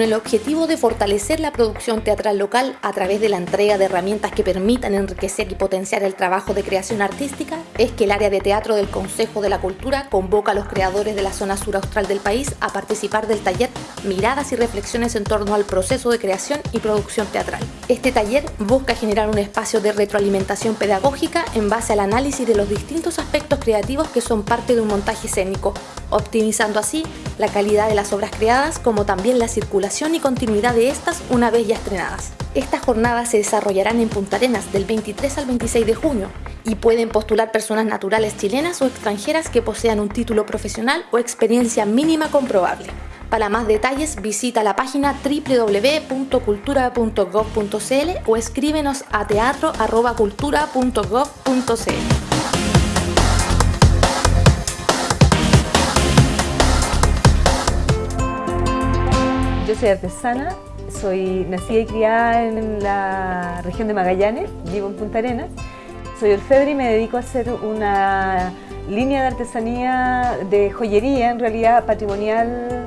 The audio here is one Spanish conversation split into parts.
el objetivo de fortalecer la producción teatral local a través de la entrega de herramientas que permitan enriquecer y potenciar el trabajo de creación artística, es que el área de teatro del Consejo de la Cultura convoca a los creadores de la zona sur austral del país a participar del taller Miradas y Reflexiones en torno al proceso de creación y producción teatral. Este taller busca generar un espacio de retroalimentación pedagógica en base al análisis de los distintos aspectos creativos que son parte de un montaje escénico, optimizando así la calidad de las obras creadas como también la circulación y continuidad de estas una vez ya estrenadas. Estas jornadas se desarrollarán en Punta Arenas del 23 al 26 de junio y pueden postular personas naturales chilenas o extranjeras que posean un título profesional o experiencia mínima comprobable. Para más detalles visita la página www.cultura.gov.cl o escríbenos a teatro.cultura.gov.cl. Yo soy artesana, soy nacida y criada en la región de Magallanes, vivo en Punta Arenas. Soy orfebre y me dedico a hacer una línea de artesanía de joyería, en realidad patrimonial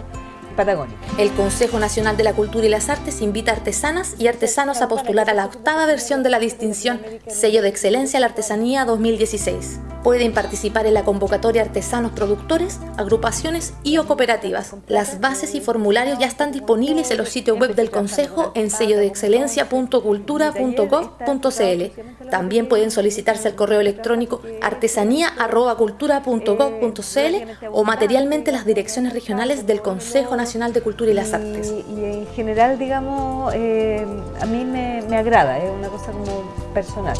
patagónica. El Consejo Nacional de la Cultura y las Artes invita a artesanas y artesanos a postular a la octava versión de la distinción Sello de Excelencia a la Artesanía 2016. Pueden participar en la convocatoria artesanos productores, agrupaciones y cooperativas. Las bases y formularios ya están disponibles en los sitios web del Consejo en sellodeexcelencia.cultura.gov.cl. También pueden solicitarse al correo electrónico artesanía.cultura.gov.cl o materialmente las direcciones regionales del Consejo Nacional de Cultura y las Artes. Y, en general, digamos, eh, a mí me, me agrada, es una cosa como personal.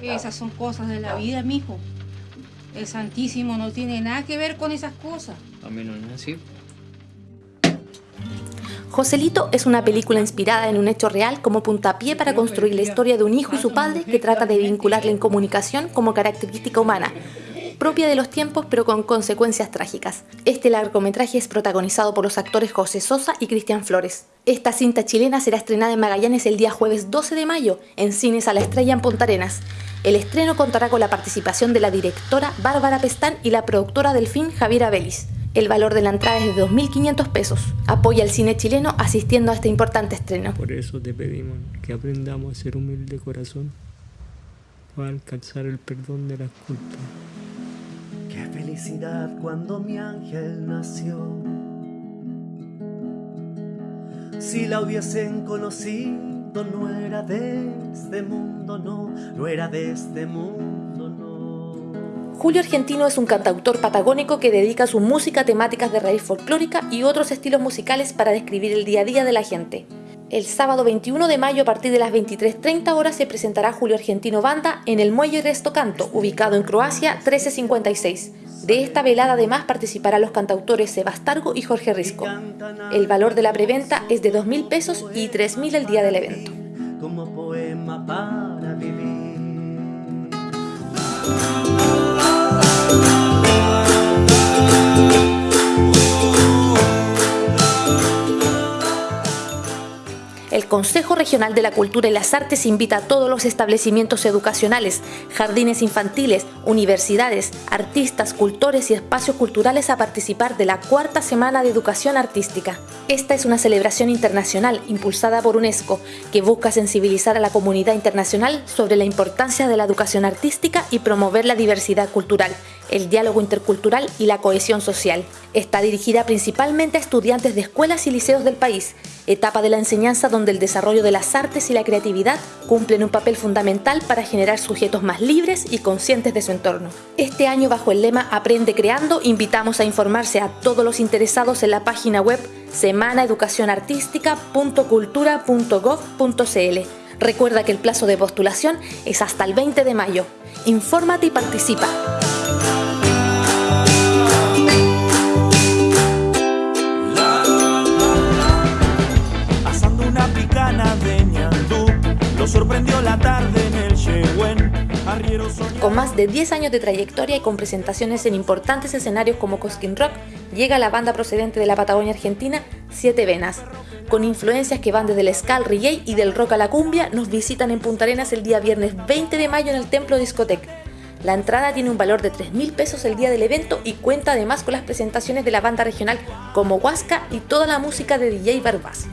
Esas son cosas de la vida, mijo. El Santísimo no tiene nada que ver con esas cosas. A mí no es así. Joselito es una película inspirada en un hecho real como puntapié para construir la historia de un hijo y su padre que trata de vincular la incomunicación como característica humana, propia de los tiempos pero con consecuencias trágicas. Este largometraje es protagonizado por los actores José Sosa y Cristian Flores. Esta cinta chilena será estrenada en Magallanes el día jueves 12 de mayo en Cines a la Estrella en Punta Arenas. El estreno contará con la participación de la directora Bárbara Pestán y la productora del film Javiera Belis. El valor de la entrada es de 2.500 pesos. Apoya el cine chileno asistiendo a este importante estreno. Por eso te pedimos que aprendamos a ser humilde corazón para alcanzar el perdón de las culpas. Qué felicidad cuando mi ángel nació. Si la hubiesen conocido, no era de este mundo, no, no era de este mundo. Julio Argentino es un cantautor patagónico que dedica su música a temáticas de raíz folclórica y otros estilos musicales para describir el día a día de la gente. El sábado 21 de mayo a partir de las 23.30 horas se presentará Julio Argentino Banda en el Muelle Resto Canto, ubicado en Croacia 1356. De esta velada además participarán los cantautores Sebastargo y Jorge Risco. El valor de la preventa es de 2.000 pesos y 3.000 el día del evento. Como poema para vivir. Consejo Regional de la Cultura y las Artes invita a todos los establecimientos educacionales, jardines infantiles, universidades, artistas, cultores y espacios culturales a participar de la cuarta Semana de Educación Artística. Esta es una celebración internacional impulsada por UNESCO que busca sensibilizar a la comunidad internacional sobre la importancia de la educación artística y promover la diversidad cultural, el diálogo intercultural y la cohesión social. Está dirigida principalmente a estudiantes de escuelas y liceos del país, etapa de la enseñanza donde el desarrollo de las artes y la creatividad cumplen un papel fundamental para generar sujetos más libres y conscientes de su entorno. Este año bajo el lema Aprende Creando invitamos a informarse a todos los interesados en la página web semanaeducacionartística.cultura.gov.cl. Recuerda que el plazo de postulación es hasta el 20 de mayo. Infórmate y participa. Con más de 10 años de trayectoria y con presentaciones en importantes escenarios como Cosquín Rock, llega la banda procedente de la Patagonia Argentina, Siete Venas. Con influencias que van desde el ska reggae y del rock a la cumbia, nos visitan en Punta Arenas el día viernes 20 de mayo en el Templo Discotec. La entrada tiene un valor de 3 mil pesos el día del evento y cuenta además con las presentaciones de la banda regional como Huasca y toda la música de DJ Barbás.